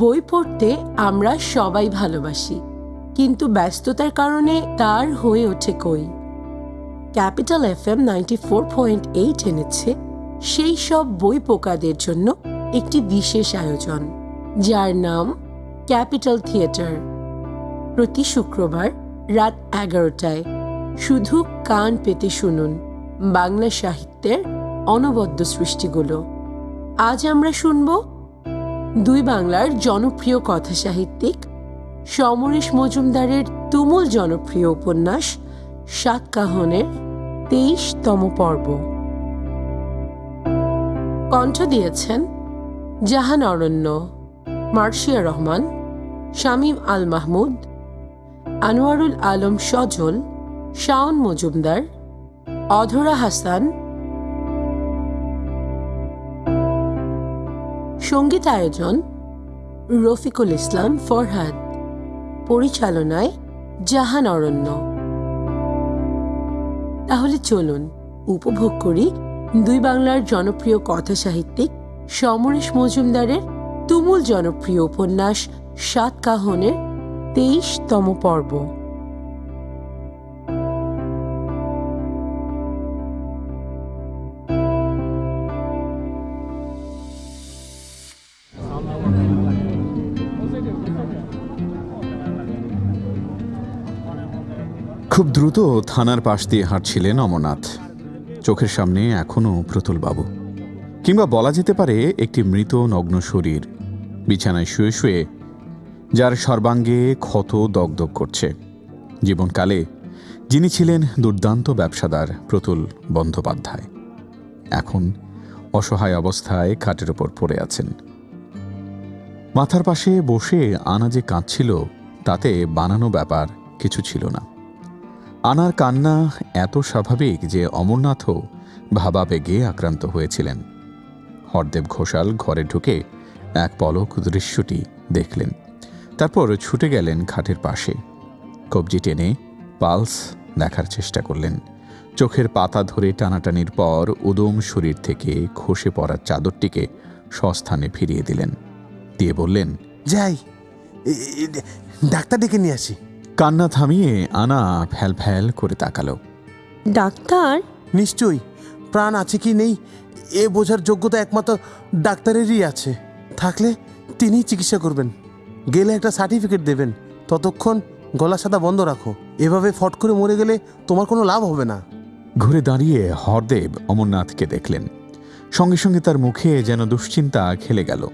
বই পড়তে আমরা সবাই ভালোবাসি, কিন্তু ব্যস্ততার কারণে তার হয়ে ওঠে কই। Capital F M ninety four point eight এনেছে, সেই সব বই পোকাদের জন্য একটি বিশেষ আয়োজন, যার নাম ক্যাপিটাল থিয়েটার। প্রতি শুক্রবার রাত এগারোটায় শুধু কান পেতে শুনুন বাংলা সাহিত্যের অনবদ্য সৃষ্টিগুলো। আজ আমরা শুনব দুই বাংলার জনপ্রিয় কথা সাহিত্যিক সমরেশ মজুমদারের তুমুল জনপ্রিয় উপন্যাস সাতকাহনের তেইশতম পর্ব। কণ্ঠ দিয়েছেন জাহান অরণ্য, মার্শিয়া রহমান, শামীম আল মাহমুদ, আনোয়ারুল আলম সজল, শাওন মজুমদার, অধরা হাসান সংগীত আয়োজন রফিকুল ইসলাম ফরহাদ। পরিচালনায় জাহান অরণ্য। তাহলে চলুন উপভোগ করি দুই বাংলার জনপ্রিয় কথা সাহিত্যিক সমরেশ মজুমদারের তুমুল জনপ্রিয় উপন্যাস সাত কাহনের তেইশতম পর্ব। খুব দ্রুত থানার পাশ দিয়ে হাঁটছিলেন অমরনাথ। চোখের সামনে এখনও প্রতুলবাবু কিংবা বলা যেতে পারে একটি মৃত নগ্ন শরীর, বিছানায় শুয়ে শুয়ে, যার সর্বাঙ্গে ক্ষত দগদগ করছে। জীবনকালে যিনি ছিলেন দুর্দান্ত ব্যবসাদার প্রতুল বন্দ্যোপাধ্যায়। এখন অসহায় অবস্থায় খাটের ওপর পড়ে আছেন। মাথার পাশে বসে আনা যে কাঁদছিল, তাতে বানানো ব্যাপার কিছু ছিল না। আনার কান্না এত স্বাভাবিক যে অমরনাথও ভাবাবেগে আক্রান্ত হয়েছিলেন। হরদেব ঘোষাল ঘরে ঢুকে এক পলক দৃশ্যটি দেখলেন। তারপর ছুটে গেলেন খাটের পাশে। কবজি টেনে পালস দেখার চেষ্টা করলেন। চোখের পাতা ধরে টানাটানির পর উদম শরীর থেকে খসে পড়ার চাদরটিকে সস্থানে ফিরিয়ে দিলেন। দিয়ে বললেন, যাই ডাক্তার ডেকে নিয়ে আসি। কান্না থামিয়ে আনা ফ্যাল ফ্যাল করে তাকালো। ডাক্তার? নিশ্চয়ই। প্রাণ আছে কি নেই? এ বোঝার যোগ্যতা একমাত্র ডাক্তারেরই আছে। থাকলে তিনিই চিকিৎসা করবেন। গেলে একটা সার্টিফিকেট দেবেন। ততক্ষণ গলা সাদা বন্ধ রাখো। এভাবে ফট করে মরে গেলে তোমার কোনো লাভ হবে না। ঘুরে দাঁড়িয়ে হরদেব অমরনাথকে দেখলেন। সঙ্গে সঙ্গে তার মুখে যেন দুশ্চিন্তা খেলে গেল।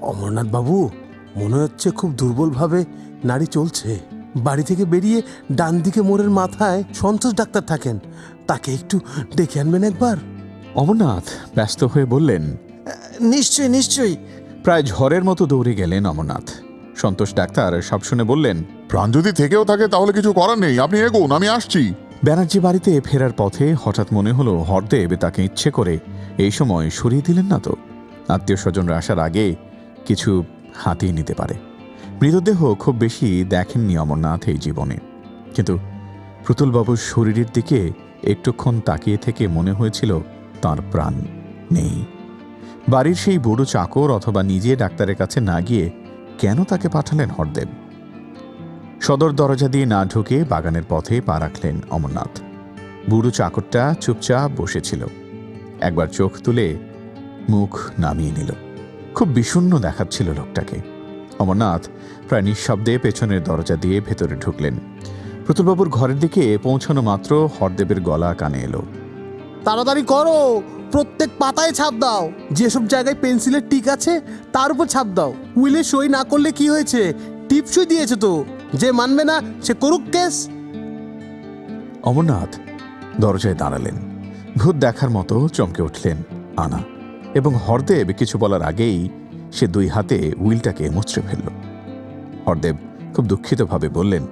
অমরনাথ বাবু মনে হচ্ছে খুব দুর্বলভাবে নাড়ি চলছে। বাড়ি থেকে বেরিয়ে ডান দিকে মোড়ের মাথায় সন্তোষ ডাক্তার থাকেন। তাকে একটু ডেকে আনবেন একবার। অমরনাথ ব্যস্ত হয়ে বললেন নিশ্চয়ই নিশ্চয়ই। প্রায় ঝড়ের মতো দৌড়ে গেলেন অমরনাথ। সন্তোষ ডাক্তার সব শুনে বললেন প্রাণ যদি থেকেও থাকে তাহলে কিছু করার নেই আপনি এগোন আমি আসছি। ব্যানার্জি বাড়িতে ফেরার পথে হঠাৎ মনে হলো হরদেব তাকে ইচ্ছে করে এই সময় সরিয়ে দিলেন না তো। আত্মীয় স্বজনরা আসার আগে কিছু হাতিয়ে নিতে পারে। মৃতদেহ খুব বেশি দেখেননি অমরনাথ এই জীবনে। কিন্তু প্রতুলবাবুর শরীরের দিকে একটুক্ষণ তাকিয়ে থেকে মনে হয়েছিল তার প্রাণ নেই। বাড়ির সেই বুড়ো চাকর অথবা নিজে ডাক্তারের কাছে না গিয়ে কেন তাকে পাঠালেন হরদেব? সদর দরজা দিয়ে না ঢুকে বাগানের পথে পা রাখলেন অমরনাথ। বুড়ো চাকরটা চুপচাপ বসেছিল। একবার চোখ তুলে মুখ নামিয়ে নিল। খুব বিষণ্ণ দেখাচ্ছিল লোকটাকে। অমরনাথ প্রায় নিঃশব্দে পেছনের দরজা দিয়ে ভেতরে ঢুকলেন। প্রতুলবাবুর ঘরের দিকে পৌঁছানো মাত্র হরদেবের গলা কানে এলো। তাড়াতাড়ি করো! প্রত্যেক পাতায় ছাপ দাও। যেসব জায়গায় পেন্সিলের টিক আছে তার উপর ছাপ দাও। উইলে সই না করলে কি হয়েছে? টিপসই দিয়েছে তো। যে মানবে না সে করুক কেস। অমরনাথ দরজায় দাঁড়ালেন। ভূত দেখার মতো চমকে উঠলেন আনা। এবং হরদেব কিছু বলার আগেই সে দুই হাতে উইলটাকে মুচড়ে ফেলল। হরদেব খুব দুঃখিতভাবে বললেন,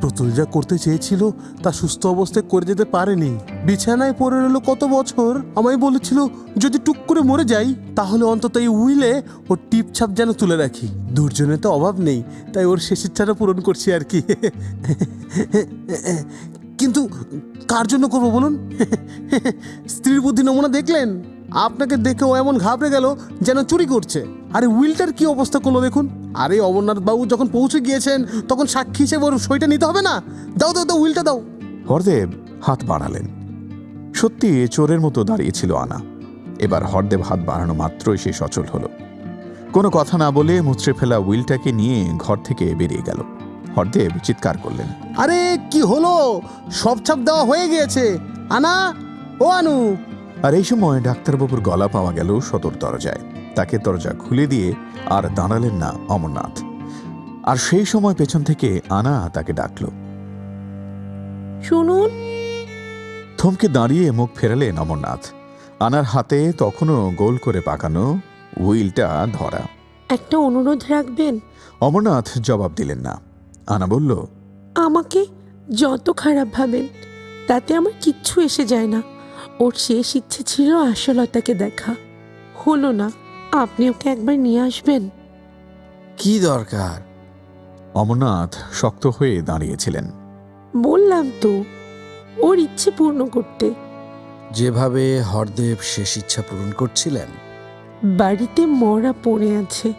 প্রতুল যা করতে চেয়েছিল তা সুস্থ অবস্থায় করে যেতে পারেনি। বিছানায় পড়ে রইল কত বছর? আমায় বলেছিল, যদি টুক করে মরে যাই, তাহলে অন্তত এই উইলে ওর টিপছাপ যেন তুলে রাখি। দুর্জনের তো অভাব নেই, তাই ওর শেষ ইচ্ছাটা পূরণ করছি আর কি। কিন্তু কার জন্য করব বলুন? স্ত্রীর বুদ্ধি নমুনা দেখলেন? আপনাকে দেখে ও এমন ঘাবড়ে গেল যেন চুরি করছে। আরে উইলটার কি অবস্থা করল দেখুন? আরে অমরনাথ বাবু যখন পৌঁছে গিয়েছেন তখন সাক্ষী হিসেবে ওর সইটা নিতে হবে না? দাও দাও দাও উইলটা দাও। হরদেব হাত বাড়ালেন। সত্যি চোরের মতো দাঁড়িয়েছিল আনা। এবার হরদেব হাত বাড়ানো মাত্রই সে সচল হলো। কোনো কথা না বলে মুচড়ে ফেলা উইলটাকে নিয়ে ঘর থেকে বেরিয়ে গেল। হরদেব চিৎকার করলেন আরে কি হলো? সব ছাপ দেওয়া হয়ে গিয়েছে। আনা ও আনু। আর এই সময় ডাক্তারবাবুর গলা পাওয়া গেল সদর দরজায়। তাকে দরজা খুলে দিয়ে আর দাঁড়ালেন না অমরনাথ। আর সেই সময় পেছন থেকে আনা তাকে ডাকল। শুনুন। থমকে দাঁড়িয়ে মুখ ফেরালেন অমরনাথ। আনার হাতে তখনও গোল করে পাকানো উইলটা ধরা। একটা অনুরোধ রাখবেন? অমরনাথ জবাব দিলেন না। আনা বলল আমাকে যত খারাপ ভাবেন তাতে আমার কিচ্ছু এসে যায় না। ওর শেষ ইচ্ছে ছিল আশলতাকে দেখা। হলো না। আপনি ওকে একবার নিয়ে আসবেন। কি দরকার? অমরনাথ শক্ত হয়ে দাঁড়িয়েছিলেন। বললাম তো ওর ইচ্ছে পূর্ণ করতে। যেভাবে হরদেব শেষ ইচ্ছা পূরণ করছিলেন। বাড়িতে মরা পড়ে আছে।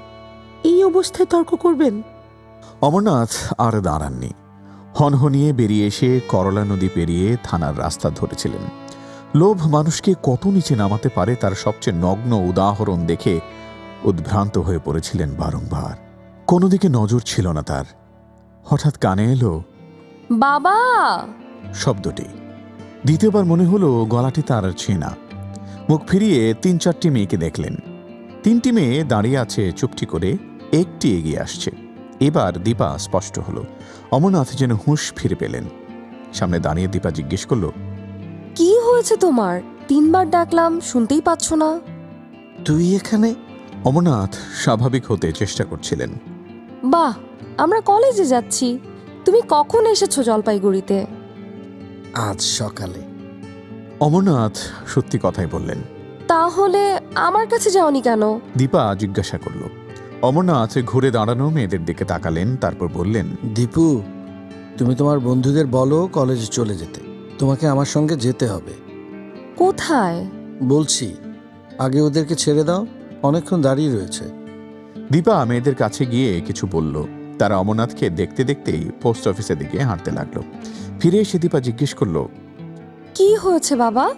এই অবস্থায় তর্ক করবেন? অমরনাথ আর দাঁড়াননি। হনহনিয়ে বেরিয়ে এসে করলা নদী পেরিয়ে থানার রাস্তা ধরেছিলেন। লোভ মানুষকে কত নিচে নামাতে পারে তার সবচেয়ে নগ্ন উদাহরণ দেখে উদ্ভ্রান্ত হয়ে পড়েছিলেন বারংবার। কোনো দিকে নজর ছিল না তার। হঠাৎ কানে এলো বাবা! শব্দটি। দ্বিতীয়বার মনে হলো গলাটি তার ছেনা। মুখ ফিরিয়ে তিন চারটি মেয়েকে দেখলেন। তিনটি মেয়ে দাঁড়িয়ে আছে চুপটি করে একটি এগিয়ে আসছে। এবার দীপা স্পষ্ট হলো। অমরনাথ যেন হুঁশ ফিরে পেলেন। সামনে দাঁড়িয়ে দীপা জিজ্ঞেস করল হয়েছে তোমার? তিনবার ডাকলাম শুনতেই পাচ্ছ না। তুই এখানে? অমরনাথ স্বাভাবিক হতে চেষ্টা করছিলেন। বাহ আমরা কলেজে যাচ্ছি। তুমি কখন এসেছ জলপাইগুড়িতে? আজ সকালে। অমরনাথ সত্যি কথাই বললেন। তাহলে আমার কাছে যাওনি কেন? দীপা জিজ্ঞাসা করল। অমরনাথ ঘুরে দাঁড়ানো মেয়েদের দিকে তাকালেন তারপর বললেন দীপু তুমি তোমার বন্ধুদের বলো কলেজে চলে যেতে। তোমাকে আমার সঙ্গে যেতে হবে। কোথায়? বলছি আগে ওদেরকে ছেড়ে দাও অনেকক্ষণ দাঁড়িয়ে রয়েছে। দীপা মেয়েদের কাছে গিয়ে কিছু বলল। তারা অমরনাথকে দেখতে দেখতেই পোস্ট অফিসের দিকে হাঁটতে লাগল। ফিরে এসে দীপা জিজ্ঞেস করল কি হয়েছে বাবা?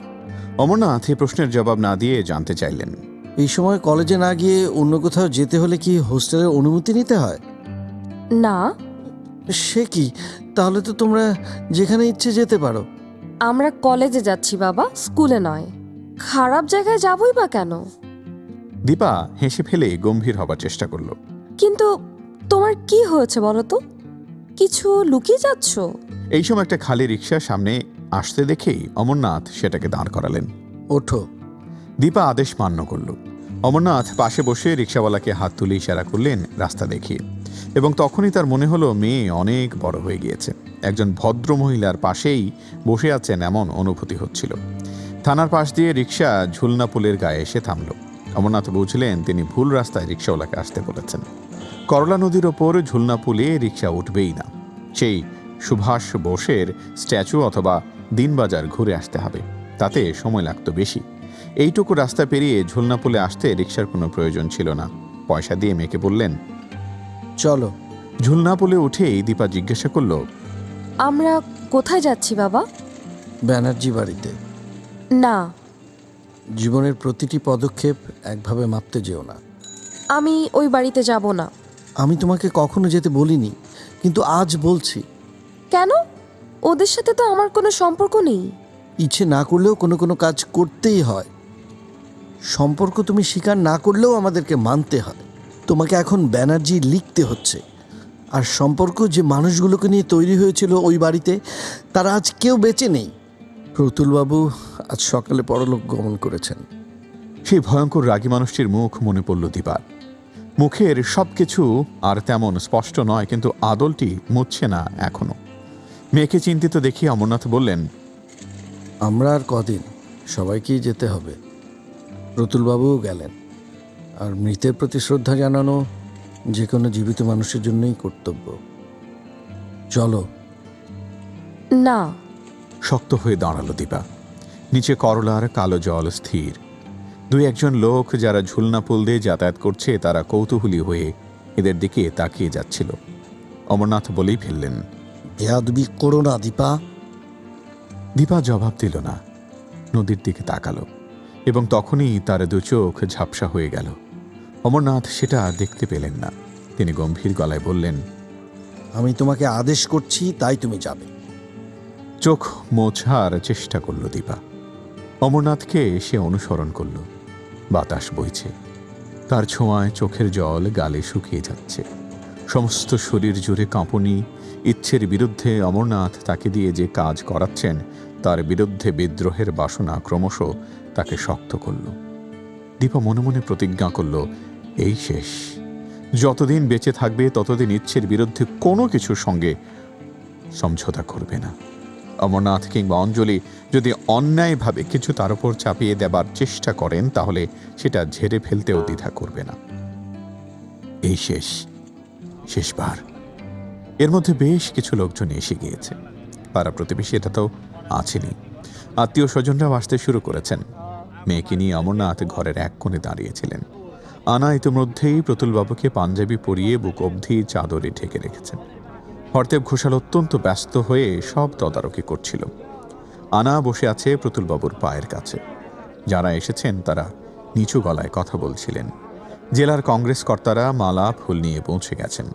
অমরনাথ এই প্রশ্নের জবাব না দিয়ে জানতে চাইলেন। এই সময় কলেজে না গিয়ে অন্য কোথাও যেতে হলে কি হোস্টেলের অনুমতি নিতে হয়? না। সে কি? তাহলে তো তোমরা যেখানে ইচ্ছে যেতে পারো। আমরা কলেজে যাচ্ছি বাবা। স্কুলে নয়। খারাপ জায়গায় যাবই বা কেন? দীপা হেসে ফেলে গম্ভীর হবার চেষ্টা করল। কিন্তু তোমার কি হয়েছে বলো তো? কিছু লুকিয়ে যাচ্ছ? এই সময় একটা খালি রিক্সা সামনে আসতে দেখেই অমরনাথ সেটাকে দাঁড় করালেন। ওঠো। দীপা আদেশ মান্য করল। অমরনাথ পাশে বসে রিক্সাওয়ালাকে হাত তুলে ইশারা করলেন রাস্তা দেখিয়ে। এবং তখনই তার মনে হলো মেয়ে অনেক বড় হয়ে গিয়েছে। একজন ভদ্র মহিলার পাশেই বসে আছেন এমন অনুভূতি হচ্ছিল। থানার পাশ দিয়ে রিক্সা ঝুলনা পুলের গায়ে এসে থামল। অমরনাথ বুঝলেন তিনি ভুল রাস্তায় রিক্সাওয়ালাকে আসতে বলেছেন। করলা নদীর ওপর ঝুলনা পুলে রিক্সা উঠবেই না। সেই সুভাষ বোসের স্ট্যাচু অথবা দিনবাজার ঘুরে আসতে হবে। তাতে সময় লাগতো বেশি। এইটুকু রাস্তা পেরিয়ে ঝুলনা পুলে আসতে রিক্সার কোনো প্রয়োজন ছিল না। পয়সা দিয়ে মেয়েকে বললেন চলো। ঝুলনা পুলে উঠেই দীপা জিজ্ঞাসা করল আমরা কোথায় যাচ্ছি বাবা? ব্যানার্জি বাড়িতে। না। জীবনের প্রতিটি পদক্ষেপ একভাবে মাপতে যেও না। আমি ওই বাড়িতে যাব না। আমি তোমাকে কখনো যেতে বলিনি কিন্তু আজ বলছি। কেন? ওদের সাথে তো আমার কোনো সম্পর্ক নেই। ইচ্ছে না করলেও কোনো কোনো কাজ করতেই হয়। সম্পর্ক তুমি স্বীকার না করলেও আমাদেরকে মানতে হয়। তোমাকে এখন ব্যানার্জি লিখতে হচ্ছে। আর সম্পর্ক যে মানুষগুলোকে নিয়ে তৈরি হয়েছিল ওই বাড়িতে তারা আজ কেউ বেঁচে নেই। প্রতুলবাবু আজ সকালে পরলোক গমন করেছেন। সেই ভয়ঙ্কর রাগী মানুষটির মুখ মনে পড়ল দিবার। মুখের সব কিছু আর তেমন স্পষ্ট নয় কিন্তু আদলটি মুছছে না এখনও। মেয়েকে চিন্তিত দেখি অমরনাথ বললেন আমরা আর কদিন সবাইকেই যেতে হবে। প্রতুলবাবুও গেলেন। আর মৃতের প্রতি শ্রদ্ধা জানানো যে কোনো জীবিত মানুষের জন্যই কর্তব্য। চলো। না। শক্ত হয়ে দাঁড়াল দীপা। নিচে করলার কালো জল স্থির। দুই একজন লোক যারা ঝুলনা পুল দিয়ে যাতায়াত করছে তারা কৌতূহলী হয়ে এদের দিকে তাকিয়ে যাচ্ছিল। অমরনাথ বলেই ফেললেন বেয়াদবি করো না দীপা। দীপা জবাব দিল না। নদীর দিকে তাকালো এবং তখনই তার দু চোখ ঝাপসা হয়ে গেল। অমরনাথ সেটা দেখতে পেলেন না। তিনি গম্ভীর গলায় বললেন আমি তোমাকে আদেশ করছি তাই তুমি যাবে। চোখ মোছার চেষ্টা করল দীপা। অমরনাথকে সে অনুসরণ করল। বাতাস বইছে। তার ছোঁয়ায় চোখের জল গালে শুকিয়ে যাচ্ছে। সমস্ত শরীর জুড়ে কাঁপুনি। ইচ্ছের বিরুদ্ধে অমরনাথ তাকে দিয়ে যে কাজ করাচ্ছেন তার বিরুদ্ধে বিদ্রোহের বাসনা ক্রমশ তাকে শক্ত করল। দীপা মনে মনে প্রতিজ্ঞা করল এই শেষ। যতদিন বেঁচে থাকবে, ততদিন ইচ্ছের বিরুদ্ধে কোনো কিছুর সঙ্গে সমঝোতা করবে না। অমরনাথ কিংবা অঞ্জলি যদি অন্যায়ভাবে কিছু তার উপর চাপিয়ে দেবার চেষ্টা করেন, তাহলে সেটা ঝেড়ে ফেলতেও দ্বিধা করবে না। এই শেষ। শেষবার। এর মধ্যে বেশ কিছু লোকজন এসে গিয়েছে। পাড়া প্রতিবেশী এটা তো আছেনই। আত্মীয় স্বজনরাও আসতে শুরু করেছেন। মেয়েকে নিয়ে অমরনাথ ঘরের এক কোণে দাঁড়িয়েছিলেন আনা ইতিমধ্যেই প্রতুলবাবুকে পাঞ্জাবি পরিয়ে বুক অবধি চাদরে ঢেকে রেখেছেন। হরদেব ঘোষাল অত্যন্ত ব্যস্ত হয়ে সব তদারকি করছিল। আনা বসে আছে প্রতুলবাবুর পায়ের কাছে। যারা এসেছেন, তারা নিচু গলায় কথা বলছিলেন। জেলার কংগ্রেস কর্তারা মালা, ফুল নিয়ে পৌঁছে গেছেন।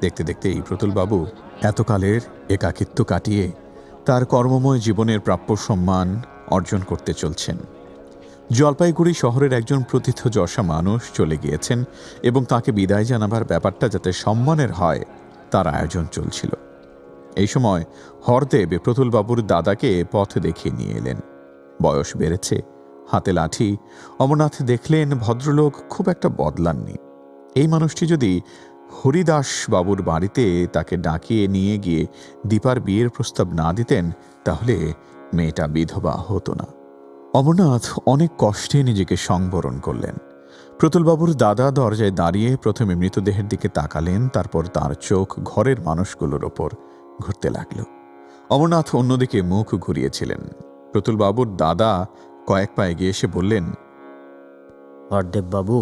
দেখতে দেখতে এই প্রতুলবাবু এতকালের একাকিত্ব কাটিয়ে তার কর্মময় জীবনের প্রাপ্য সম্মান অর্জন করতে চলছেন। জলপাইগুড়ি শহরের একজন প্রথিতযশা মানুষ চলে গিয়েছেন এবং তাকে বিদায় জানাবার ব্যাপারটা যাতে সম্মানের হয়, তার আয়োজন চলছিল। এই সময় হরদেব প্রতুলবাবুর দাদাকে পথ দেখিয়ে নিয়ে এলেন। বয়স বেড়েছে, হাতে লাঠি। অমরনাথ দেখলেন ভদ্রলোক খুব একটা বদলাননি। এই মানুষটি যদি হরিদাস বাবুর বাড়িতে তাকে ডাকিয়ে নিয়ে গিয়ে দীপার বিয়ের প্রস্তাব না দিতেন, তাহলে মেয়েটা বিধবা হতো না। অমরনাথ অনেক কষ্টে নিজেকে সংবরণ করলেন। প্রতুলবাবুর দাদা দরজায় দাঁড়িয়ে প্রথমে মৃতদেহের দিকে তাকালেন, তারপর তার চোখ ঘরের মানুষগুলোর ওপর ঘুরতে লাগল। অমরনাথ অন্যদিকে মুখ ঘুরিয়েছিলেন। প্রতুলবাবুর দাদা কয়েক পা এগিয়ে এসে বললেন বাবু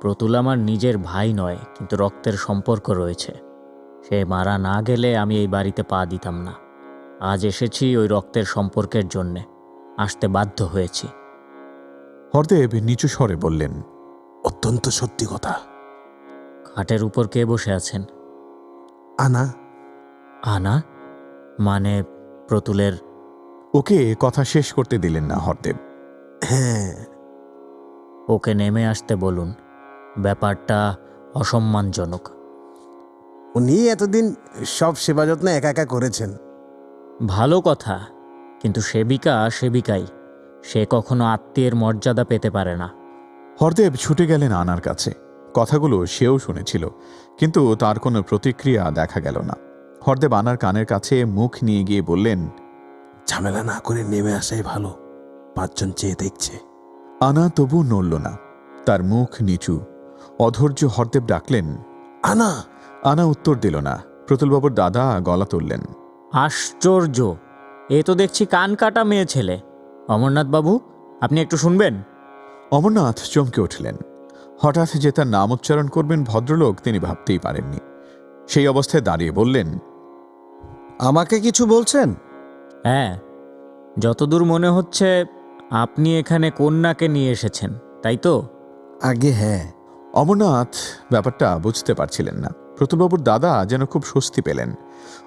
প্রতুল আমার নিজের ভাই নয়, কিন্তু রক্তের সম্পর্ক রয়েছে। সে মারা না গেলে আমি এই বাড়িতে পা দিতাম না। আজ এসেছি ওই রক্তের সম্পর্কের জন্যে। আসতে বাধ্য হয়েছি। হরদেব নিচু স্বরে বললেন অত্যন্ত সত্যি কথা। খাটের উপর কে বসে আছেন? আনা। আনা? মানে প্রতুলের? ওকে কথা শেষ করতে দিলেন না হরদেব। হ্যাঁ। ওকে নেমে আসতে বলুন। ব্যাপারটা অসম্মানজনক। উনি এতদিন সব সেবা যত্ন একা একা করেছেন। ভালো কথা। কিন্তু সেবিকা সেবিকাই। সে কখনো আত্মীয়ের মর্যাদা পেতে পারে না। হরদেব ছুটে গেলেন আনার কাছে। কথাগুলো সেও শুনেছিল কিন্তু তার কোনো প্রতিক্রিয়া দেখা গেল না। হরদেব আনার কানের কাছে মুখ নিয়ে গিয়ে বললেন ঝামেলা না করে নেমে আসাই ভালো পাঁচজন চেয়ে দেখছে। আনা তবু নড়ল না তার মুখ নিচু। অধৈর্য হরদেব ডাকলেন আনা! আনা উত্তর দিল না। প্রতুলবাবুর দাদা গলা তুললেন আশ্চর্য! এ তো দেখছি কান কাটা মেয়ে ছেলে। অমরনাথ বাবু আপনি একটু শুনবেন? অমরনাথ চমকে উঠলেন। হঠাৎ যে তার নাম উচ্চারণ করবেন ভদ্রলোক তিনি ভাবতেই পারেননি। সেই অবস্থায় দাঁড়িয়ে বললেন আমাকে কিছু বলছেন? হ্যাঁ যতদূর মনে হচ্ছে আপনি এখানে কন্যাকে নিয়ে এসেছেন তাই তো? আগে হ্যাঁ। অমরনাথ ব্যাপারটা বুঝতে পারছিলেন না। প্রতুলবাবুর দাদা যেন খুব স্বস্তি পেলেন।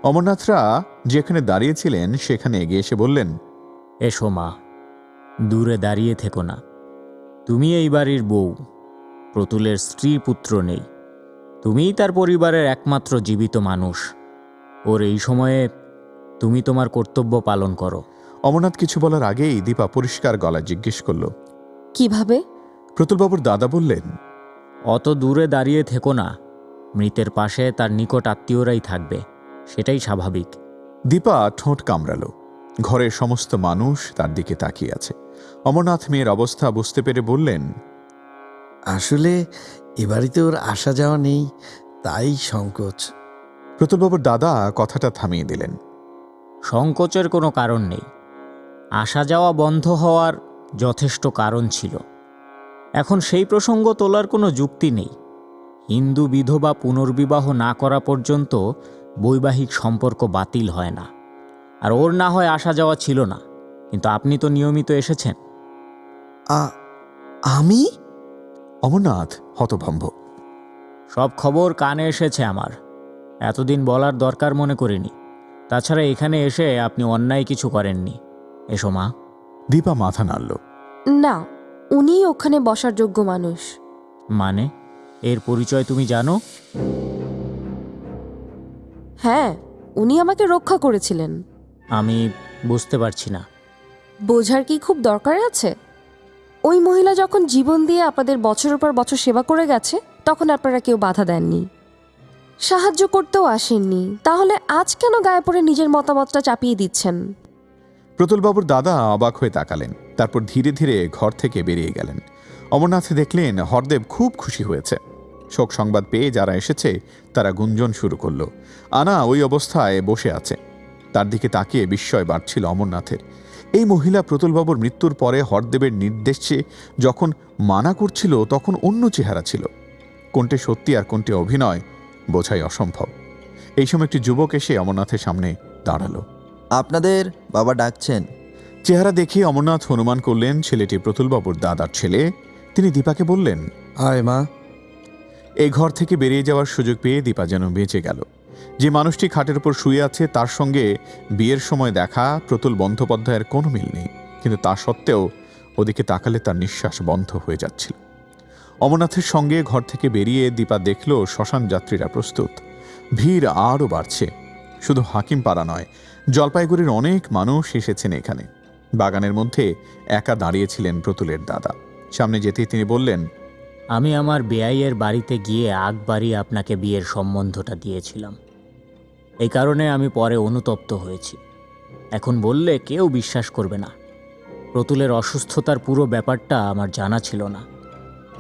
অমরনাথরা যেখানে দাঁড়িয়েছিলেন সেখানে এগিয়ে এসে বললেন এসো মা দূরে দাঁড়িয়ে থেকো না। তুমি এই বাড়ির বউ প্রতুলের স্ত্রী পুত্র নেই। তুমিই তার পরিবারের একমাত্র জীবিত মানুষ। ওর এই সময়ে তুমি তোমার কর্তব্য পালন করো। অমরনাথ কিছু বলার আগেই দীপা পরিষ্কার গলায় জিজ্ঞেস করল কীভাবে? প্রতুলবাবুর দাদা বললেন অত দূরে দাঁড়িয়ে থেকো না। মৃতের পাশে তার নিকট আত্মীয়রাই থাকবে। সেটাই স্বাভাবিক। দীপা ঠোঁট কামড়ালো। ঘরের সমস্ত মানুষ তার দিকে তাকিয়ে আছে। অমরনাথ মেয়ের অবস্থা বুঝতে পেরে বললেন আসলে এ বাড়িতে ওর আসা যাওয়া নেই তাই সংকোচ। প্রতুলবাবুর দাদা কথাটা থামিয়ে দিলেন। সংকোচের কোনো কারণ নেই। আসা যাওয়া বন্ধ হওয়ার যথেষ্ট কারণ ছিল। এখন সেই প্রসঙ্গ তোলার কোনো যুক্তি নেই। হিন্দু বিধবা পুনর্বিবাহ না করা পর্যন্ত বৈবাহিক সম্পর্ক বাতিল হয় না। আর ওর না হয় আসা যাওয়া ছিল না। কিন্তু আপনি তো নিয়মিত এসেছেন। আ- আমি? অমরনাথ হতভম্ব। সব খবর কানে এসেছে আমার। এতদিন বলার দরকার মনে করিনি। তাছাড়া এখানে এসে আপনি অন্যায় কিছু করেননি। এসো মা। দীপা মাথা নাড়ল। না উনি ওখানে বসার যোগ্য মানুষ। মানে? এর পরিচয় তুমি জানো? হ্যাঁ উনি আমাকে রক্ষা করেছিলেন। আমি বুঝতে পারছি না। বোঝার কি খুব দরকার আছে? ওই মহিলা যখন জীবন দিয়ে আপনাদের বছরের পর বছর সেবা করে গেছে তখন আপনারা কেউ বাধা দেননি। সাহায্য করতেও আসেননি। তাহলে আজ কেন গায়ে পড়ে নিজের মতামতটা চাপিয়ে দিচ্ছেন? প্রতুলবাবুর দাদা অবাক হয়ে তাকালেন তারপর ধীরে ধীরে ঘর থেকে বেরিয়ে গেলেন। অমরনাথ দেখলেন হরদেব খুব খুশি হয়েছে। শোক সংবাদ পেয়ে যারা এসেছে তারা গুঞ্জন শুরু করল। আনা ওই অবস্থায় বসে আছে। তার দিকে তাকিয়ে বিস্ময় বাড়ছিল অমরনাথের। এই মহিলা প্রতুলবাবুর মৃত্যুর পরে হরদেবের নির্দেশে যখন মানা করছিল তখন অন্য চেহারা ছিল। কোনটি সত্যি আর কোনটি অভিনয় বোঝাই অসম্ভব। এই সময় একটি যুবক এসে অমরনাথের সামনে দাঁড়াল। আপনাদের বাবা ডাকছেন। চেহারা দেখে অমরনাথ অনুমান করলেন ছেলেটি প্রতুলবাবুর দাদার ছেলে। তিনি দীপাকে বললেন আয় মা এই ঘর থেকে বেরিয়ে যাওয়ার সুযোগ পেয়ে দীপা যেন বেঁচে গেল। যে মানুষটি খাটের উপর শুয়ে আছে, তার সঙ্গে বিয়ের সময় দেখা প্রতুল বন্দ্যোপাধ্যায়ের কোনো মিল নেই। কিন্তু তা সত্ত্বেও ওদিকে তাকালে তার নিঃশ্বাস বন্ধ হয়ে যাচ্ছিল। অমরনাথের সঙ্গে ঘর থেকে বেরিয়ে দীপা দেখল শ্মশান যাত্রীরা প্রস্তুত। ভিড় আরও বাড়ছে। শুধু হাকিম পাড়া নয়, জলপাইগুড়ির অনেক মানুষ এসেছেন এখানে। বাগানের মধ্যে একা দাঁড়িয়েছিলেন প্রতুলের দাদা। সামনে যেতেই তিনি বললেন আমি আমার বেআইয়ের বাড়িতে গিয়ে আগ বাড়িয়ে আপনাকে বিয়ের সম্বন্ধটা দিয়েছিলাম। এই কারণে আমি পরে অনুতপ্ত হয়েছি। এখন বললে কেউ বিশ্বাস করবে না। প্রতুলের অসুস্থতার পুরো ব্যাপারটা আমার জানা ছিল না।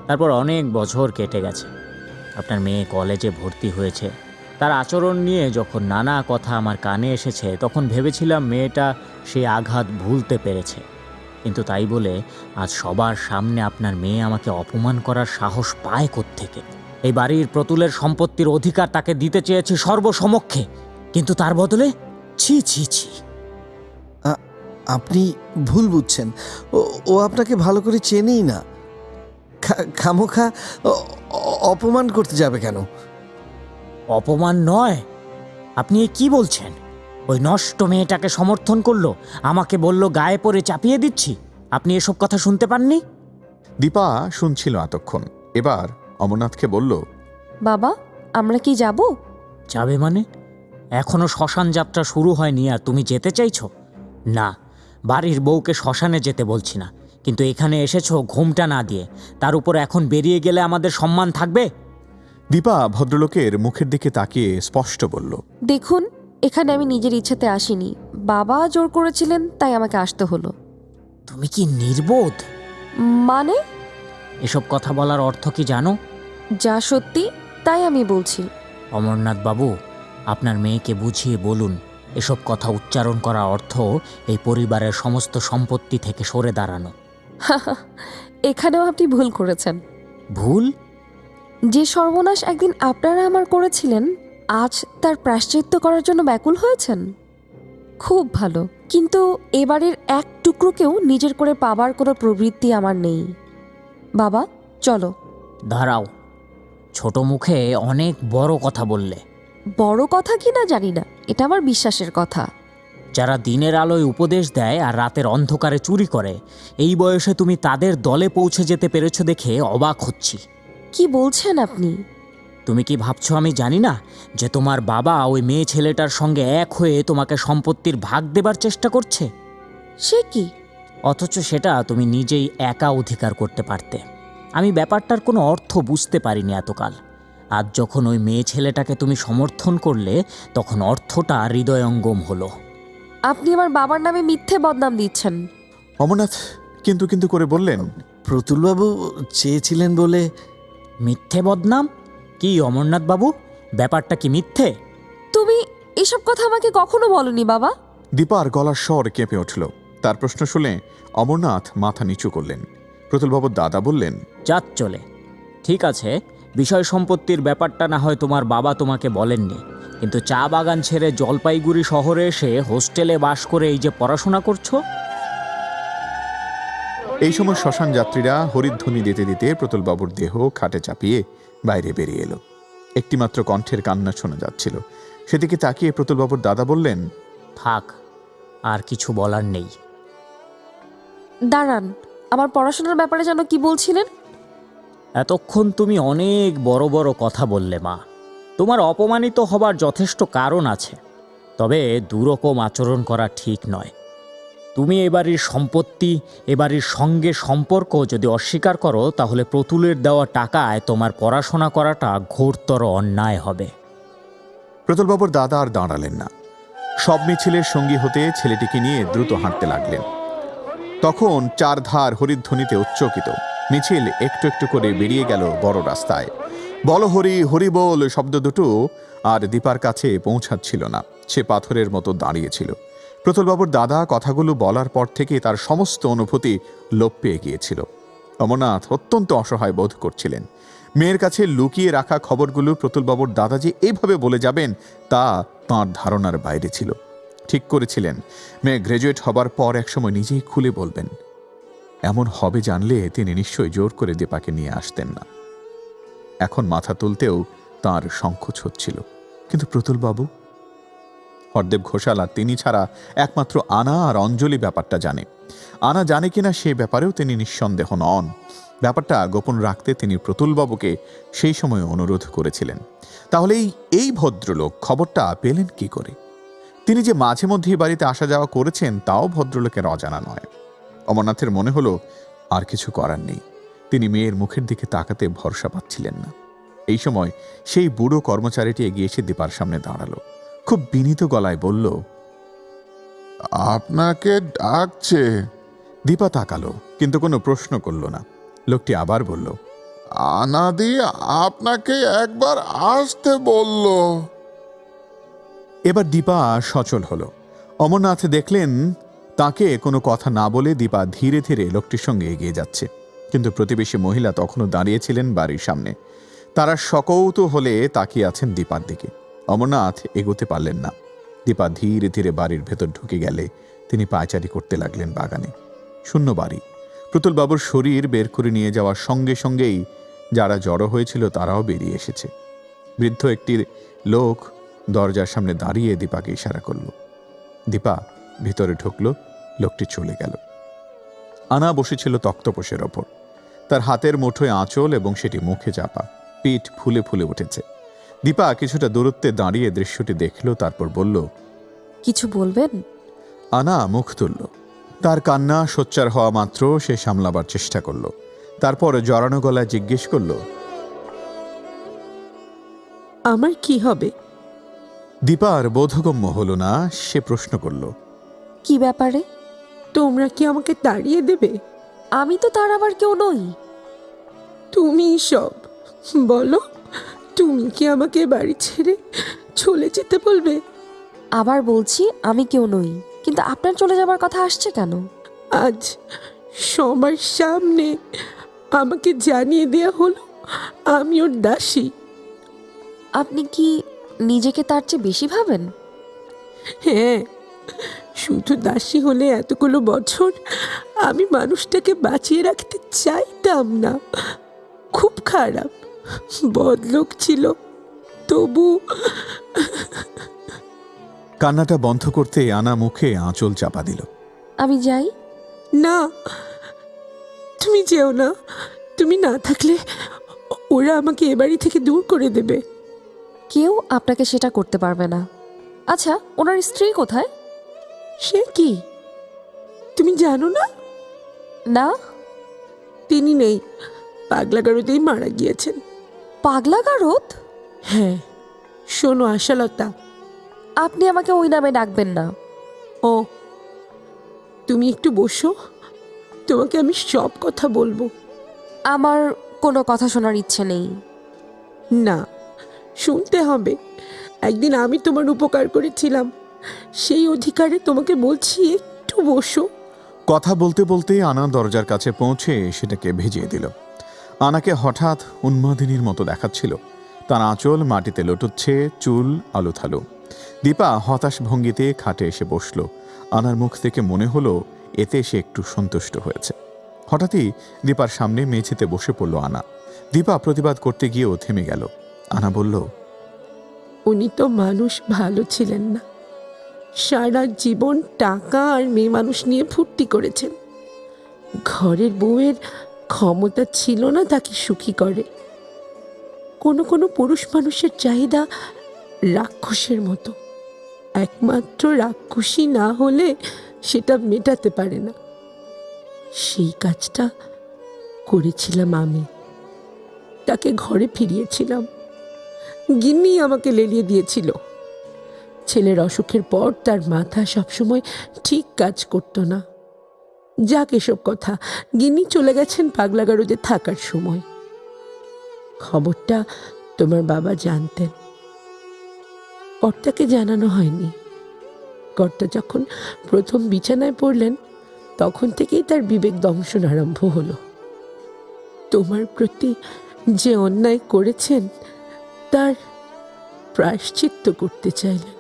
তারপর অনেক বছর কেটে গেছে। আপনার মেয়ে কলেজে ভর্তি হয়েছে। তার আচরণ নিয়ে যখন নানা কথা আমার কানে এসেছে, তখন ভেবেছিলাম মেয়েটা সেই আঘাত ভুলতে পেরেছে। কিন্তু তাই বলে আজ সবার সামনে আপনার মেয়ে আমাকে অপমান করার সাহস পায় থেকে এই বাড়ির প্রতুলের সম্পত্তির অধিকার তাকে দিতে চেয়েছি সর্বসমক্ষে। কিন্তু তার বদলে ছি ছি ছি। আপনি ভুল বুঝছেন। ও আপনাকে ভালো করে চেনেই না। খামোখা অপমান করতে যাবে কেন? অপমান নয়। আপনি কি বলছেন? ওই নষ্ট মেয়েটাকে সমর্থন করল আমাকে বলল গায়ে পড়ে চাপিয়ে দিচ্ছি। আপনি এসব কথা শুনতে পাননি? দীপা শুনছিল এতক্ষণ। এবার অমরনাথকে বলল বাবা আমরা কি যাব? যাবে মানে? এখনও শ্মশান যাত্রা শুরু হয়নি আর তুমি যেতে চাইছো? না বাড়ির বউকে শ্মশানে যেতে বলছি না। কিন্তু এখানে এসেছ ঘুমটা না দিয়ে। তার উপর এখন বেরিয়ে গেলে আমাদের সম্মান থাকবে? দীপা ভদ্রলোকের মুখের দিকে তাকিয়ে স্পষ্ট বলল দেখুন এখানে আমি নিজের ইচ্ছাতে আসিনি। বাবা জোর করেছিলেন তাই আমাকে আসতে হলো। তুমি কি নির্বোধ? মানে? এসব কথা বলার অর্থ কি জানো? যা সত্যি তাই আমি বলছি। অমরনাথ বাবু আপনার মেয়েকে বুঝিয়ে বলুন এসব কথা উচ্চারণ করা অর্থ এই পরিবারের সমস্ত সম্পত্তি থেকে সরে দাঁড়ানো। এখানেও আপনি ভুল করেছেন। ভুল? যে সর্বনাশ একদিন আপনারা আমার করেছিলেন আজ তার প্রাশ্চিত্য করার জন্য ব্যাকুল হয়েছেন? খুব ভালো কিন্তু এবারের এক টুকরোকেও নিজের করে পাবার কোনো প্রবৃত্তি আমার নেই। বাবা চলো। দাঁড়াও। ছোট মুখে অনেক বড় কথা বললে। বড় কথা কি না জানি না এটা আমার বিশ্বাসের কথা। যারা দিনের আলোয় উপদেশ দেয় আর রাতের অন্ধকারে চুরি করে এই বয়সে তুমি তাদের দলে পৌঁছে যেতে পেরেছ দেখে অবাক হচ্ছি। কি বলছেন আপনি? তুমি কি ভাবছ আমি জানি না যে তোমার বাবা ওই মেয়ে ছেলেটার সঙ্গে এক হয়ে তোমাকে সম্পত্তির ভাগ দেবার চেষ্টা করছে? সে কি? অথচ সেটা তুমি নিজেই একা অধিকার করতে পারতে। আমি ব্যাপারটার কোনো অর্থ বুঝতে পারিনি এতকাল। আজ যখন ওই মেয়ে ছেলেটাকে তুমি সমর্থন করলে তখন অর্থটা হৃদয়ঙ্গম হলো। আপনি আমার বাবার নামে মিথ্যে বদনাম দিচ্ছেন। অমরনাথ কিন্তু কিন্তু করে বললেন প্রতুলবাবু চেয়েছিলেন বলে মিথ্যে বদনাম? কি অমরনাথ বাবু? ব্যাপারটা কি মিথ্যে? তুমি এসব কথা আমাকে কখনো বলনি বাবা। দীপার গলার স্বর কেঁপে উঠল। তার প্রশ্ন শুনে অমরনাথ মাথা নিচু করলেন। প্রতুলবাবুর দাদা বললেন যাত চলে। ঠিক আছে বিষয় সম্পত্তির ব্যাপারটা না হয় তোমার বাবা তোমাকে বলেননি। কিন্তু চা বাগান ছেড়ে জলপাইগুড়ি শহরে এসে হোস্টেলে বাস করে এই যে পড়াশোনা করছ? এই সময় শ্মশান যাত্রীরা হরিধ্বনি দিতে দিতে প্রতুলবাবুর দেহ খাটে চাপিয়ে বাইরে বেরিয়ে এলো। একটিমাত্র কণ্ঠের কান্না শোনা যাচ্ছিল। সেদিকে তাকিয়ে প্রতুলবাবুর দাদা বললেন থাক আর কিছু বলার নেই। দাঁড়ান আমার পড়াশোনার ব্যাপারে যেন কি বলছিলেন? এতক্ষণ তুমি অনেক বড় বড় কথা বললে মা। তোমার অপমানিত হবার যথেষ্ট কারণ আছে তবে দুরকম আচরণ করা ঠিক নয়। তুমি এবাড়ির সম্পত্তি এবাড়ির সঙ্গে সম্পর্ক যদি অস্বীকার করো, তাহলে প্রতুলের দেওয়া টাকায় তোমার পড়াশোনা করাটা ঘোরতর অন্যায় হবে। প্রতুলবাবুর দাদা আর দাঁড়ালেন না। সব মিছিলের সঙ্গী হতে ছেলেটিকে নিয়ে দ্রুত হাঁটতে লাগলেন। তখন চারধার হরিধ্বনিতে উচ্চকিত, মিছিল একটু একটু করে বেরিয়ে গেল বড় রাস্তায়। বল হরি হরি বল শব্দ দুটো আর দীপার কাছে পৌঁছাচ্ছিল না, সে পাথরের মতো দাঁড়িয়েছিল প্রতুলবাবুর দাদা কথাগুলো বলার পর থেকে তার সমস্ত অনুভূতি লোপ পেয়ে গিয়েছিল। অমরনাথ অত্যন্ত অসহায় বোধ করছিলেন। মেয়ের কাছে লুকিয়ে রাখা খবরগুলো প্রতুলবাবুর দাদা যে এইভাবে বলে যাবেন, তা তাঁর ধারণার বাইরে ছিল। ঠিক করেছিলেন। মেয়ে গ্র্যাজুয়েট হবার পর একসময় নিজেই খুলে বলবেন, এমন হবে জানলে তিনি নিশ্চয়ই জোর করে দীপাকে নিয়ে আসতেন না। এখন মাথা তুলতেও তার সংকোচ হচ্ছিল। কিন্তু প্রতুলবাবু হরদেব ঘোষাল আর তিনি ছাড়া একমাত্র আনা আর অঞ্জলি ব্যাপারটা জানে। আনা জানে কিনা সে ব্যাপারেও তিনি নিঃসন্দেহ নন। ব্যাপারটা গোপন রাখতে তিনি প্রতুলবাবুকে সেই সময় অনুরোধ করেছিলেন। তাহলে এই ভদ্রলোক খবরটা পেলেন কি করে? তিনি যে মাঝে মধ্যেই বাড়িতে আসা যাওয়া করেছেন তাও ভদ্রলোকের অজানা নয়। অমরনাথের মনে হলো, আর কিছু করার নেই। তিনি মেয়ের মুখের দিকে তাকাতে ভরসা পাচ্ছিলেন না। এই সময় সেই বুড়ো কর্মচারীটি এগিয়ে এসে দীপার সামনে দাঁড়াল। খুব বিনীত গলায় বলল, আপনাকে ডাকছে। দীপা তাকালো, কিন্তু কোনো প্রশ্ন করল না। লোকটি আবার বলল, আনাদি আপনাকে একবার আসতে বলল। এবার দীপা সচল হলো। অমরনাথ দেখলেন তাকে কোনো কথা না বলে দীপা ধীরে ধীরে লোকটির সঙ্গে এগিয়ে যাচ্ছে। কিন্তু প্রতিবেশী মহিলা তখনও দাঁড়িয়েছিলেন বাড়ির সামনে। তারা সকৌত হলে তাকিয়ে আছেন দীপার দিকে। অমরনাথ এগোতে পারলেন না। দীপা ধীরে ধীরে বাড়ির ভেতর ঢুকে গেলে তিনি পায়চারি করতে লাগলেন বাগানে। শূন্য বাড়ি। প্রতুলবাবুর শরীর বের করে নিয়ে যাওয়ার সঙ্গে সঙ্গেই যারা জড়ো হয়েছিল তারাও বেরিয়ে এসেছে। বৃদ্ধ একটি লোক দরজার সামনে দাঁড়িয়ে দীপাকে ইশারা করল। দীপা ভিতরে ঢুকল, লোকটি চলে গেল। আনা বসেছিল তক্তপোষের ওপর। তার হাতের মুঠোয় আঁচল এবং সেটি মুখে চাপা। পিঠ ফুলে ফুলে উঠেছে। দীপা কিছুটা দূরত্বে দাঁড়িয়ে দৃশ্যটি দেখল তারপর বলল কিছু বলবেন? আনা মুখ তুলল। তার কান্না সোচ্চার হওয়া মাত্র সে সামলাবার চেষ্টা করল। তারপর জড়ানো গলায় জিজ্ঞেস করল আমার কি হবে? দীপার বোধগম্য হলো না সে প্রশ্ন করল কি ব্যাপারে? তোমরা কি আমাকে তাড়িয়ে দেবে? আমি তো তার আবার কেউ নই। তুমি সব বলো। তুমি কি আমাকে বাড়ি ছেড়ে চলে যেতে বলবে? আবার বলছি আমি কেউ নই। কিন্তু আপনার চলে যাবার কথা আসছে কেন? আজ সবার সামনে আমাকে জানিয়ে দেয়া হলো আমি ওর দাসী। আপনি কি নিজেকে তার চেয়ে বেশি ভাবেন? হ্যাঁ শুধু দাসী হলে এতগুলো বছর আমি মানুষটাকে বাঁচিয়ে রাখতে চাইতাম না। খুব খারাপ। বদলোক ছিল তবু কান্নাটা বন্ধ করতে আনা মুখে আঁচল চাপা দিল। আমি যাই? না তুমি যেও না। তুমি না থাকলে ওরা আমাকে এ বাড়ি থেকে দূর করে দেবে। কেউ আপনাকে সেটা করতে পারবে না। আচ্ছা ওনার স্ত্রী কোথায়? সে কি? তুমি জানো না? না? তিনি নেই। পাগলাগারোতেই মারা গিয়েছেন। পাগলা গারদ? হ্যাঁ শোনো আশালতা। আপনি আমাকে ওই নামে ডাকবেন না। ও তুমি একটু বসো তোমাকে আমি সব কথা বলব। আমার কোনো কথা শোনার ইচ্ছে নেই। না শুনতে হবে। একদিন আমি তোমার উপকার করেছিলাম সেই অধিকারে তোমাকে বলছি একটু বসো। কথা বলতে বলতে আনা দরজার কাছে পৌঁছে সেটাকে ভেজিয়ে দিল। আনাকে হঠাৎ উন্মাদিনীর মতো দেখাচ্ছিল। তার আঁচল মাটিতে লটুচ্ছে চুল, আলুথালু। দীপা হতাশ ভঙ্গিতে খাটে এসে বসল। আনার মুখ থেকে মনে হলো, এতে সে একটু সন্তুষ্ট হয়েছে। হঠাৎই দীপার সামনে মেঝেতে বসে পড়ল আনা। দীপা প্রতিবাদ করতে গিয়েও থেমে গেল। আনা বলল, উনি তো মানুষ, ভালো ছিলেন না। সারা জীবন টাকা আর মেয়ে মানুষ নিয়ে ফুর্তি করেছেন। ঘরের বউয়ের ক্ষমতা ছিল না তাকে সুখী করে। কোনো কোনো পুরুষ মানুষের চাহিদা রাক্ষসের মতো। একমাত্র রাক্ষসী না হলে সেটা মেটাতে পারে না। সেই কাজটা করেছিলাম আমি। তাকে ঘরে ফিরিয়েছিলাম। গিন্নি আমাকে লেলিয়ে দিয়েছিল। ছেলের অসুখের পর তার মাথা সবসময় ঠিক কাজ করতো না। যাক এসব কথা। গিন্নি চলে গেছেন পাগলাগারোতে থাকার সময়। খবরটা তোমার বাবা জানতেন। কর্তাকে জানানো হয়নি। কর্তা যখন প্রথম বিছানায় পড়লেন, তখন থেকেই তার বিবেক দংশন আরম্ভ হলো। তোমার প্রতি যে অন্যায় করেছেন, তার প্রায়শ্চিত্ত করতে চাইলেন।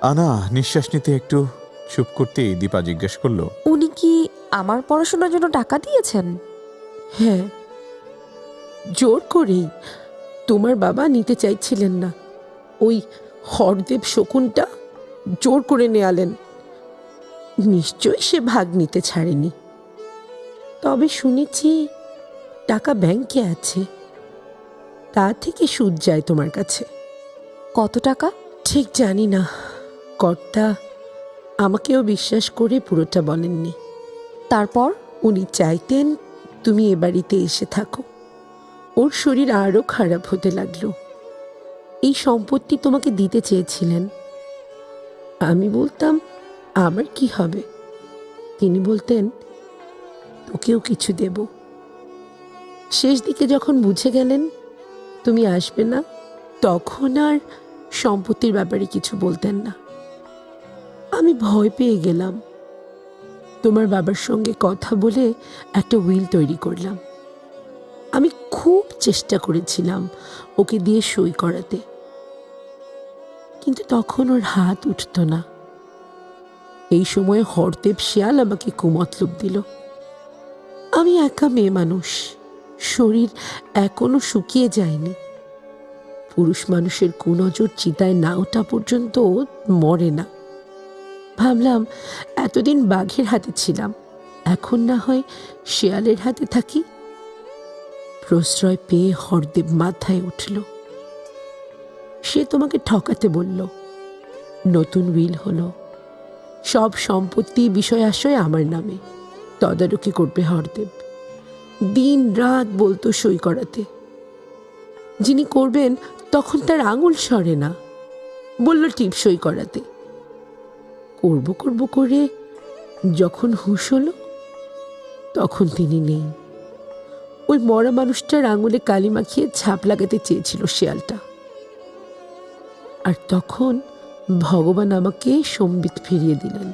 আনা, নিঃশ্বাস নিতে একটু চুপ করতেই দীপা জিজ্ঞেস করল উনি কি আমার পড়াশোনার জন্য টাকা দিয়েছেন? হ্যাঁ। জোর করেই। তোমার বাবা নিতে চাইছিলেন না। ওই হরদেব শকুনটা জোর করে নেয়ালেন। নিশ্চয়ই সে ভাগ নিতে ছাড়েনি। তবে শুনেছি টাকা ব্যাংকে আছে। তা থেকে সুদ যায় তোমার কাছে। কত টাকা? ঠিক জানি না। কর্তা আমাকেও বিশ্বাস করে পুরোটা বলেননি। তারপর উনি চাইতেন তুমি এ বাড়িতে এসে থাকো। ওর শরীর আরও খারাপ হতে লাগল। এই সম্পত্তি তোমাকে দিতে চেয়েছিলেন। আমি বলতাম, আমার কি হবে? তিনি বলতেন, তোকেও কিছু দেব। শেষ দিকে যখন বুঝে গেলেন, তুমি আসবে না, তখন আর সম্পত্তির ব্যাপারে কিছু বলতেন না। আমি ভয় পেয়ে গেলাম। তোমার বাবার সঙ্গে কথা বলে একটা উইল তৈরি করলাম। আমি খুব চেষ্টা করেছিলাম ওকে দিয়ে সই করাতে। কিন্তু তখন ওর হাত উঠত না। এই সময়ে হরদেব শিয়াল আমাকে কুমতলব দিল। আমি একা মেয়ে মানুষ। শরীর এখনও শুকিয়ে যায়নি। পুরুষ মানুষের কুনজর চিতায় না ওঠা পর্যন্ত মরে না। ভাবলাম, এতদিন বাঘের হাতে ছিলাম, এখন না হয় শেয়ালের হাতে থাকি? প্রশ্রয় পেয়ে হরদেব মাথায় উঠল। সে তোমাকে ঠকাতে বলল। নতুন উইল হলো। সব সম্পত্তি বিষয় আশয় আমার নামে। তদারকি করবে হরদেব। দিন রাত বলতো সই করাতে। যিনি করবেন তখন তার আঙুল সরে না। বলল, টিপ সই করাতে। করব করব করে যখন হুঁশ হলো, তখন তিনি নেই। ওই মরা মানুষটার আঙুলে কালি মাখিয়ে ছাপ লাগাতে চেয়েছিল শেয়ালটা। আর তখন ভগবান আমাকে সম্বিত ফিরিয়ে দিলেন।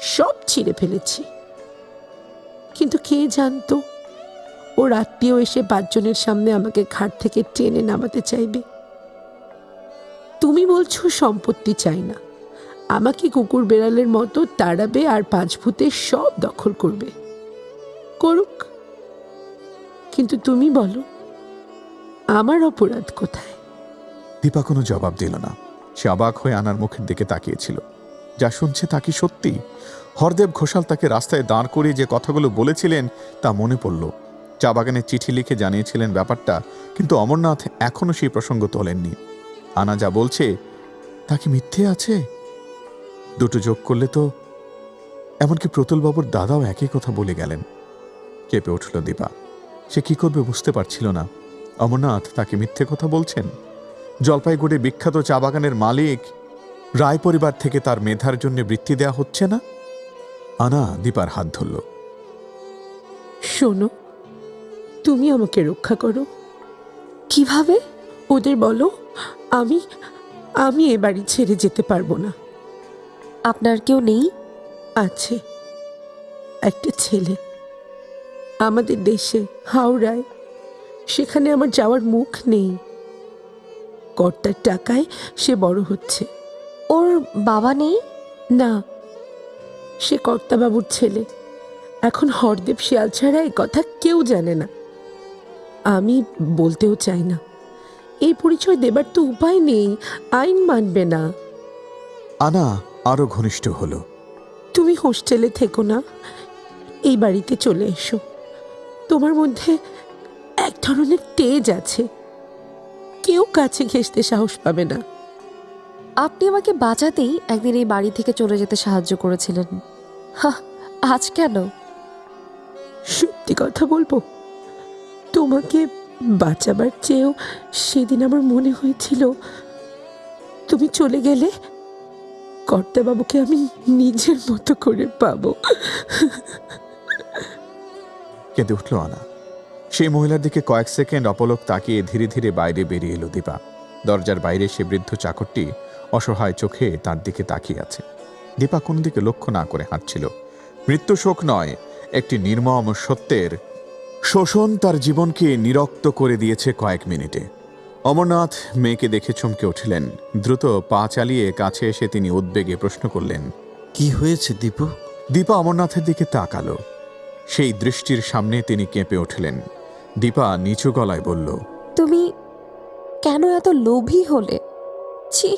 সব ছিঁড়ে ফেলেছি। কিন্তু কে জানতো ওর আত্মীয় এসে পাঁচজনের সামনে আমাকে ঘাট থেকে টেনে নামাতে চাইবে। তুমি বলছো সম্পত্তি চাই না। আমাকে কুকুর বেড়ালের মতো তাড়াবে আর পাঁচ ভূতে সব দখল করবে। করুক। কিন্তু তুমি বলো, আমার অপরাধ কোথায়? দীপা কোনো জবাব দিল না। সে অবাক হয়ে আনার মুখের দিকে তাকিয়েছিল। যা শুনছে তা কি সত্যি? হরদেব ঘোষাল তাকে রাস্তায় দাঁড় করিয়ে যে কথাগুলো বলেছিলেন, তা মনে পড়ল। চা বাগানে চিঠি লিখে জানিয়েছিলেন ব্যাপারটা, কিন্তু অমরনাথ এখনও সেই প্রসঙ্গ তোলেননি। আনা যা বলছে, তা কি মিথ্যে আছে? দুটো যোগ করলে তো এমনকি প্রতুলবাবুর দাদাও একই কথা বলে গেলেন। কেঁপে উঠল দীপা। সে কি করবে বুঝতে পারছিল না। অমরনাথ তাকে মিথ্যে কথা বলছেন? জলপাইগুড়ি বিখ্যাত চা বাগানের মালিক রায় পরিবার থেকে তার মেধার জন্য বৃত্তি দেয়া হচ্ছে না? আনা দীপার হাত ধরল। শোনো, তুমি আমাকে রক্ষা করো। কীভাবে? ওদের বলো, আমি আমি এ বাড়ি ছেড়ে যেতে পারব না। আপনার কেউ নেই? আছে। একটা ছেলে। আমাদের দেশে হাওড়ায়। সেখানে আমার যাওয়ার মুখ নেই। কর্তার টাকায় সে বড় হচ্ছে। ওর বাবা নেই? না। সে কর্তাবাবুর ছেলে। এখন হরদেব শিয়াল ছাড়া এই কথা কেউ জানে না। আমি বলতেও চাই না। এই পরিচয় দেবার তো উপায় নেই। আইন মানবে না। আনা আরও ঘনিষ্ঠ হলো। তুমি হোস্টেলে থেকো না এই বাড়িতে চলে এসো। তোমার মধ্যে এক ধরনের তেজ আছে। কেউ কাছে ঘেঁষতে সাহস পাবে না। আপনি আমাকে বাঁচাতেই একদিন এই বাড়ি থেকে চলে যেতে সাহায্য করেছিলেন। আজ কেন? সত্যি কথা বলব তোমাকে বাঁচাবার চেয়েও সেদিন আমার মনে হয়েছিল তুমি চলে গেলে কর্তাবাবুকে আমি নিজের মতো করে পাবো। কেঁদে উঠল আনা। সেই মহিলার দিকে কয়েক সেকেন্ড অপলক তাকিয়ে ধীরে ধীরে বাইরে বেরিয়ে এলো দীপা। দরজার বাইরে সে বৃদ্ধ চাকরটি অসহায় চোখে তার দিকে তাকিয়ে আছে। দীপা কোন দিকে লক্ষ্য না করে হাঁটছিল। মৃত্যু শোক নয়, একটি নির্মম সত্যের শোষণ তার জীবনকে নিরক্ত করে দিয়েছে কয়েক মিনিটে। অমরনাথ মেয়েকে দেখে চমকে উঠলেন। দ্রুত পা চালিয়ে কাছে এসে তিনি উদ্বেগে প্রশ্ন করলেন কি হয়েছে দীপু? দীপা অমরনাথের দিকে তাকালো। সেই দৃষ্টির সামনে তিনি কেঁপে উঠলেন। দীপা নিচু গলায় বলল তুমি কেন এত লোভী হলে? ছি